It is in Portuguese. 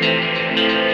Música